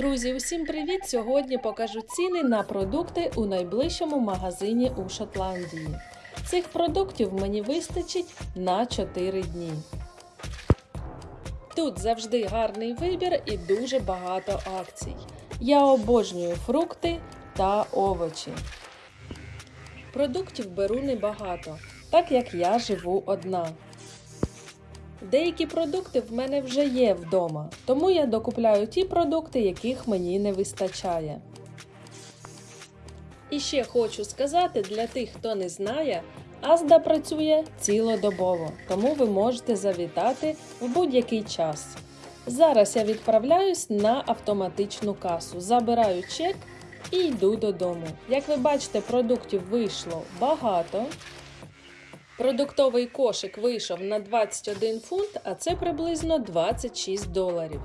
Друзі, усім привіт! Сьогодні покажу ціни на продукти у найближчому магазині у Шотландії. Цих продуктів мені вистачить на 4 дні. Тут завжди гарний вибір і дуже багато акцій. Я обожнюю фрукти та овочі. Продуктів беру небагато, так як я живу одна. Деякі продукти в мене вже є вдома, тому я докупляю ті продукти, яких мені не вистачає. І ще хочу сказати для тих, хто не знає, Азда працює цілодобово, тому ви можете завітати в будь-який час. Зараз я відправляюсь на автоматичну касу, забираю чек і йду додому. Як ви бачите, продуктів вийшло багато. Продуктовий кошик вийшов на 21 фунт, а це приблизно 26 доларів.